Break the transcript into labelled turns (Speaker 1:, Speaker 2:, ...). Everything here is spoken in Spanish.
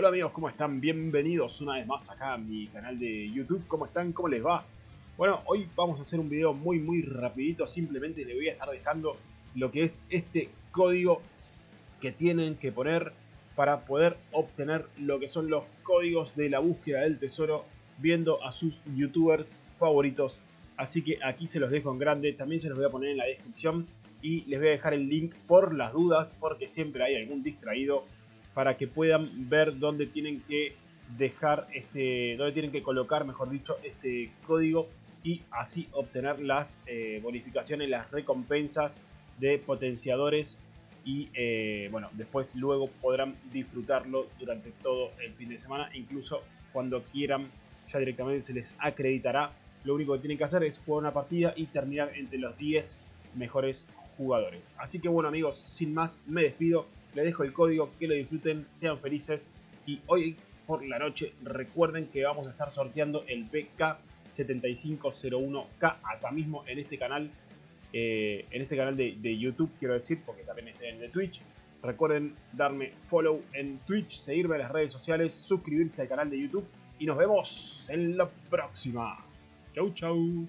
Speaker 1: Hola amigos, ¿cómo están? Bienvenidos una vez más acá a mi canal de YouTube. ¿Cómo están? ¿Cómo les va? Bueno, hoy vamos a hacer un video muy muy rapidito. Simplemente le voy a estar dejando lo que es este código que tienen que poner para poder obtener lo que son los códigos de la búsqueda del tesoro viendo a sus youtubers favoritos. Así que aquí se los dejo en grande, también se los voy a poner en la descripción y les voy a dejar el link por las dudas porque siempre hay algún distraído para que puedan ver dónde tienen que dejar este, dónde tienen que colocar, mejor dicho, este código y así obtener las eh, bonificaciones, las recompensas de potenciadores y eh, bueno, después luego podrán disfrutarlo durante todo el fin de semana, incluso cuando quieran ya directamente se les acreditará. Lo único que tienen que hacer es jugar una partida y terminar entre los 10 mejores jugadores. Así que bueno amigos, sin más me despido, les dejo el código, que lo disfruten, sean felices y hoy por la noche recuerden que vamos a estar sorteando el BK7501K acá mismo en este canal, eh, en este canal de, YouTube quiero decir, porque también está en Twitch. Recuerden darme follow en Twitch, seguirme en las redes sociales, suscribirse al canal de YouTube y nos vemos en la próxima. Chau chau.